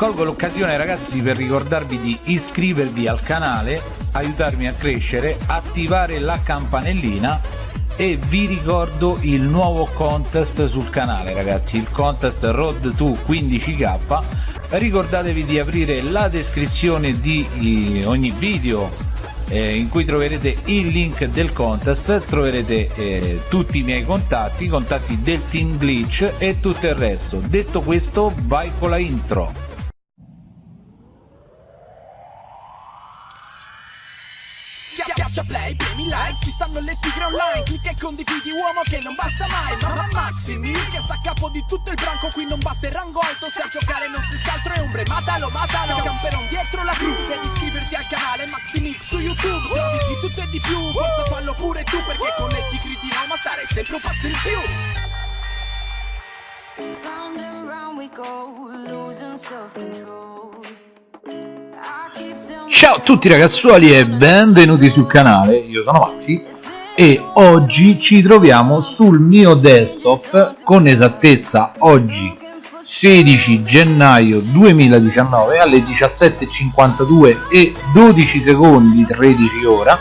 colgo l'occasione ragazzi per ricordarvi di iscrivervi al canale aiutarmi a crescere attivare la campanellina e vi ricordo il nuovo contest sul canale ragazzi il contest road to 15k ricordatevi di aprire la descrizione di ogni video eh, in cui troverete il link del contest troverete eh, tutti i miei contatti i contatti del team glitch e tutto il resto. Detto questo vai con la intro like, ci stanno le tigre online. Clicca e condividi uomo che non basta mai. Mamma Maximi, che sta a capo di tutto il branco. Qui non basta il rango alto, se a giocare non si altro è ombre Matalo, matalo, camperon dietro la cru. Devi iscriverti al canale Maximix su YouTube. Trovi di tutto e di più, forza fallo pure tu Perché con le tigre di Roma stare sempre un passo in più. Round and round we go, losing self-control Ciao a tutti ragazzuoli e benvenuti sul canale, io sono Maxi e oggi ci troviamo sul mio desktop con esattezza oggi 16 gennaio 2019 alle 17.52 e 12 secondi 13 ora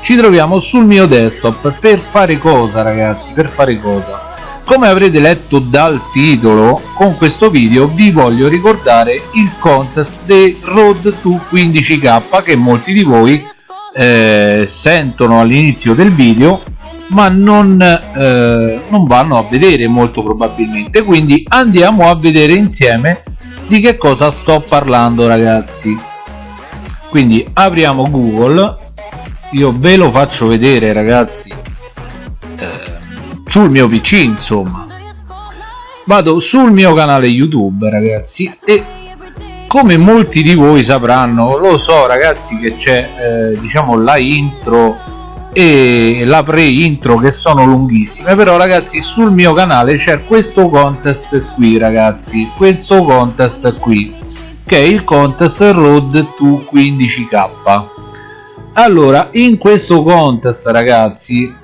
ci troviamo sul mio desktop per fare cosa ragazzi? Per fare cosa come avrete letto dal titolo con questo video vi voglio ricordare il contest dei road to 15k che molti di voi eh, sentono all'inizio del video ma non, eh, non vanno a vedere molto probabilmente. Quindi andiamo a vedere insieme di che cosa sto parlando ragazzi. Quindi apriamo google. Io ve lo faccio vedere ragazzi sul mio pc insomma. Vado sul mio canale youtube ragazzi e come molti di voi sapranno lo so ragazzi che c'è eh, diciamo la intro e la pre intro che sono lunghissime però ragazzi sul mio canale c'è questo contest qui ragazzi questo contest qui che è il contest road to 15k allora in questo contest ragazzi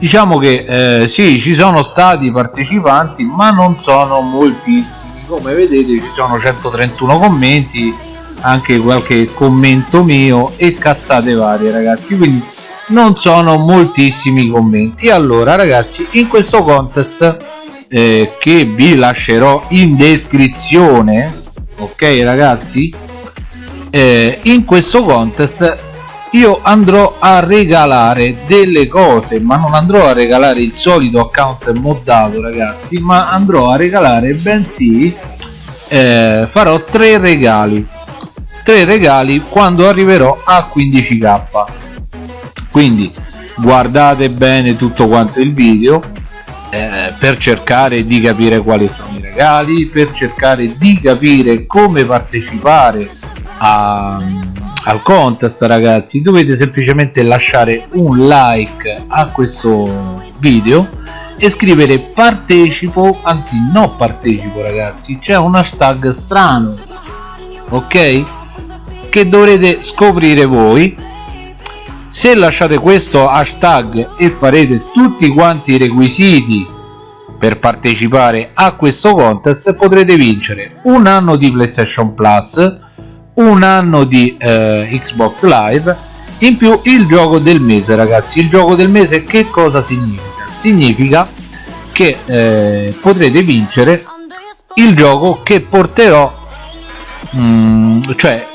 diciamo che eh, sì ci sono stati partecipanti ma non sono moltissimi. Come vedete ci sono 131 commenti anche qualche commento mio e cazzate varie ragazzi. Quindi non sono moltissimi commenti. Allora ragazzi in questo contest eh, che vi lascerò in descrizione ok ragazzi? Eh, in questo contest io andrò a regalare delle cose ma non andrò a regalare il solito account moddato ragazzi ma andrò a regalare bensì eh, farò tre regali. Tre regali quando arriverò a 15k quindi guardate bene tutto quanto il video eh, per cercare di capire quali sono i regali per cercare di capire come partecipare a al contest ragazzi. Dovete semplicemente lasciare un like a questo video e scrivere partecipo anzi no partecipo ragazzi. C'è un hashtag strano ok? Che dovrete scoprire voi. Se lasciate questo hashtag e farete tutti quanti i requisiti per partecipare a questo contest potrete vincere un anno di playstation plus un anno di eh, Xbox Live. In più il gioco del mese ragazzi. Il gioco del mese che cosa significa? Significa che eh, potrete vincere il gioco che porterò mm, cioè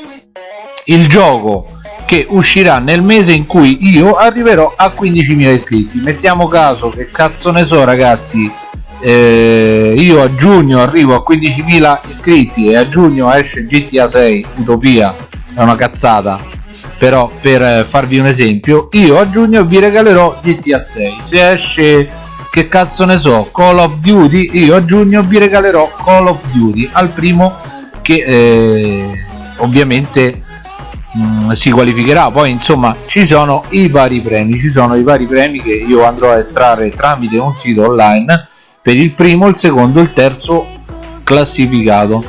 il gioco che uscirà nel mese in cui io arriverò a 15.000 iscritti. Mettiamo caso che cazzo ne so ragazzi eh, io a giugno arrivo a 15.000 iscritti e a giugno esce GTA 6 Utopia. È una cazzata. Però per farvi un esempio io a giugno vi regalerò GTA 6 se esce che cazzo ne so Call of Duty io a giugno vi regalerò Call of Duty. Al primo che eh, ovviamente mh, mm, si qualificherà. Poi insomma ci sono i vari premi. Ci sono i vari premi che io andrò a estrarre tramite un sito online per il primo, il secondo e il terzo classificato.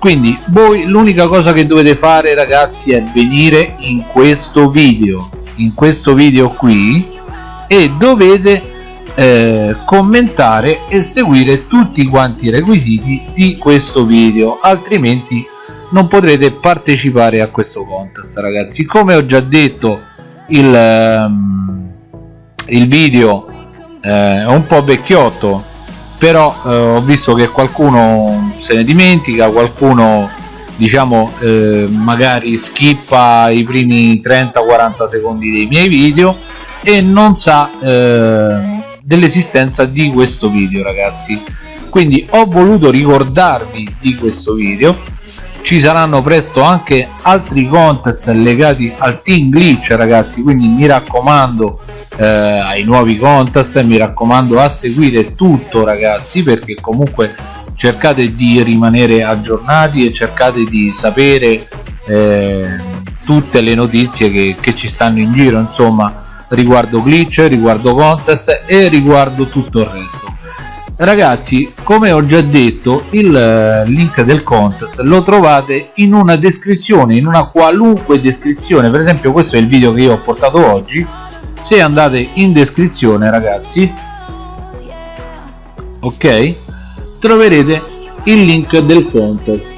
Quindi voi l'unica cosa che dovete fare ragazzi è venire in questo video in questo video qui e dovete eh, commentare e seguire tutti quanti i requisiti di questo video altrimenti non potrete partecipare a questo contest ragazzi. Come ho già detto il, ehm, il video eh, è un po' vecchiotto però eh, ho visto che qualcuno se ne dimentica qualcuno diciamo eh, magari skippa i primi 30-40 secondi dei miei video e non sa eh, dell'esistenza di questo video ragazzi. Quindi ho voluto ricordarvi di questo video ci saranno presto anche altri contest legati al team glitch ragazzi quindi mi raccomando eh, ai nuovi contest mi raccomando a seguire tutto ragazzi perché comunque cercate di rimanere aggiornati e cercate di sapere eh, tutte le notizie che, che ci stanno in giro insomma riguardo glitch riguardo contest e riguardo tutto il resto ragazzi come ho già detto il eh, link del contest lo trovate in una descrizione in una qualunque descrizione. Per esempio questo è il video che io ho portato oggi. Se andate in descrizione ragazzi ok troverete il link del contest.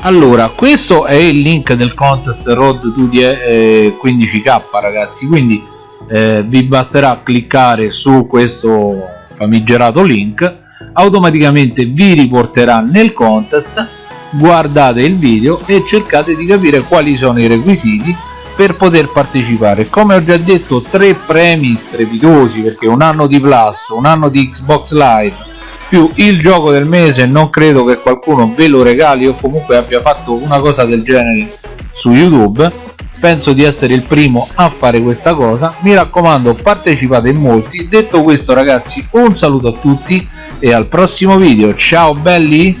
Allora questo è il link del contest road to 15k ragazzi. Quindi eh, vi basterà cliccare su questo famigerato link automaticamente vi riporterà nel contest guardate il video e cercate di capire quali sono i requisiti per poter partecipare. Come ho già detto tre premi strepitosi perché un anno di plus un anno di xbox live più il gioco del mese non credo che qualcuno ve lo regali o comunque abbia fatto una cosa del genere su youtube penso di essere il primo a fare questa cosa. Mi raccomando partecipate in molti. Detto questo ragazzi un saluto a tutti e al prossimo video. Ciao belli